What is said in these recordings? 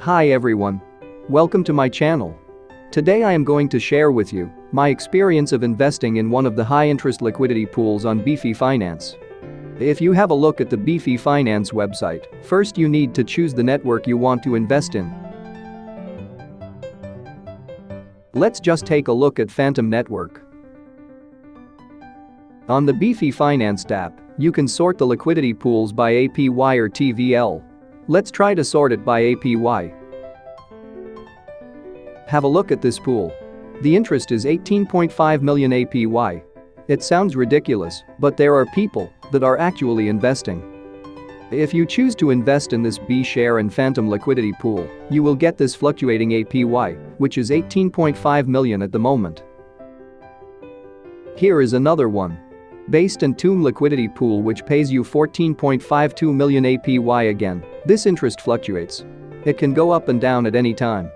Hi everyone. Welcome to my channel. Today I am going to share with you my experience of investing in one of the high-interest liquidity pools on Beefy Finance. If you have a look at the Beefy Finance website, first you need to choose the network you want to invest in. Let's just take a look at Fantom Network. On the Beefy Finance app, you can sort the liquidity pools by APY or TVL. Let's try to sort it by APY. Have a look at this pool. The interest is 18.5 million APY. It sounds ridiculous, but there are people that are actually investing. If you choose to invest in this B-share and Fantom liquidity pool, you will get this fluctuating APY, which is 18.5 million at the moment. Here is another one. Based in Tomb liquidity pool which pays you 14.52 million APY again, this interest fluctuates. It can go up and down at any time.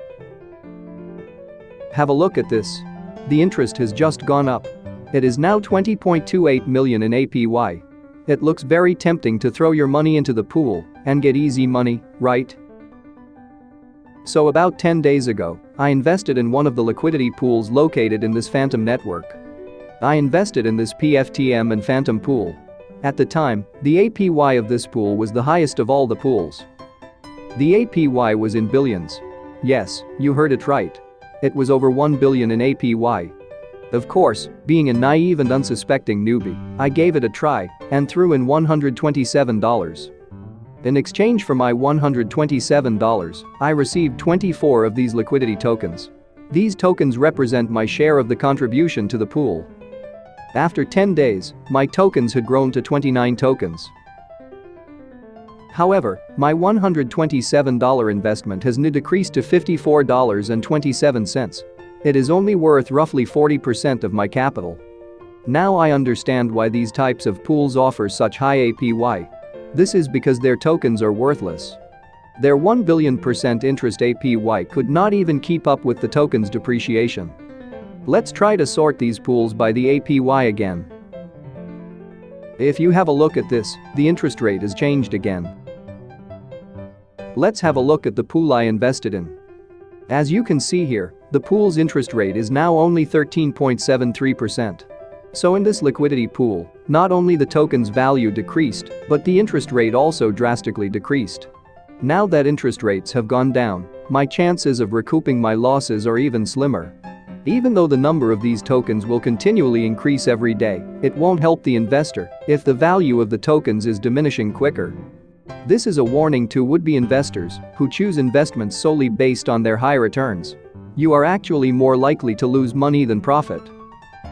Have a look at this. The interest has just gone up. It is now 20.28 million in APY. It looks very tempting to throw your money into the pool and get easy money, right? So about 10 days ago, I invested in one of the liquidity pools located in this Fantom network. I invested in this PFTM and Fantom pool. At the time, the APY of this pool was the highest of all the pools. The APY was in billions. Yes, you heard it right. It was over 1 billion in APY. Of course, being a naive and unsuspecting newbie, I gave it a try and threw in $127. In exchange for my $127, I received 24 of these liquidity tokens. These tokens represent my share of the contribution to the pool. After 10 days, my tokens had grown to 29 tokens. However, my $127 investment has now decreased to $54.27. It is only worth roughly 40% of my capital. Now I understand why these types of pools offer such high APY. This is because their tokens are worthless. Their 1 billion percent interest APY could not even keep up with the token's depreciation. Let's try to sort these pools by the APY again. If you have a look at this, the interest rate has changed again. Let's have a look at the pool I invested in. As you can see here, the pool's interest rate is now only 13.73%. So in this liquidity pool, not only the token's value decreased, but the interest rate also drastically decreased. Now that interest rates have gone down, my chances of recouping my losses are even slimmer. Even though the number of these tokens will continually increase every day, it won't help the investor if the value of the tokens is diminishing quicker. This is a warning to would-be investors who choose investments solely based on their high returns. You are actually more likely to lose money than profit.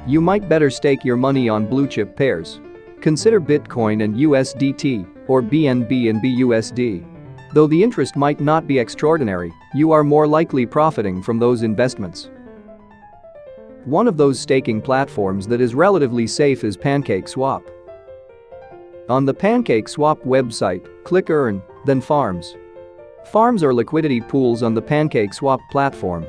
You might better stake your money on blue-chip pairs. Consider Bitcoin and USDT or BNB and BUSD. Though the interest might not be extraordinary, you are more likely profiting from those investments. One of those staking platforms that is relatively safe is PancakeSwap. On the PancakeSwap website, click Earn, then Farms. Farms are liquidity pools on the PancakeSwap platform.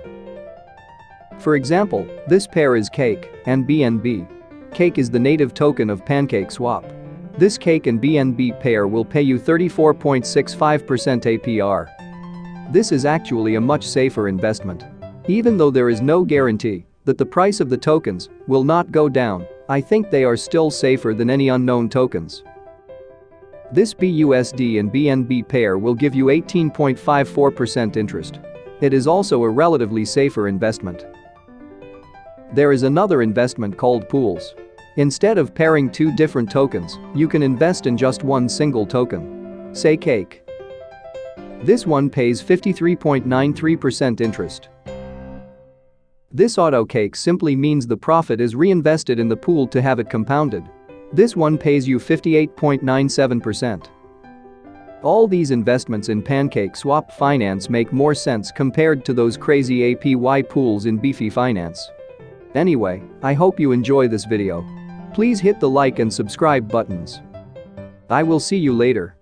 For example, this pair is Cake and BNB. Cake is the native token of PancakeSwap. This Cake and BNB pair will pay you 34.65% APR. This is actually a much safer investment. Even though there is no guarantee, that the price of the tokens will not go down, I think they are still safer than any unknown tokens. This BUSD and BNB pair will give you 18.54% interest. It is also a relatively safer investment. There is another investment called pools. Instead of pairing two different tokens, you can invest in just one single token. Say cake. This one pays 53.93% interest. This auto cake simply means the profit is reinvested in the pool to have it compounded. This one pays you 58.97%. All these investments in PancakeSwap Finance make more sense compared to those crazy APY pools in Beefy Finance. Anyway, I hope you enjoy this video. Please hit the like and subscribe buttons. I will see you later.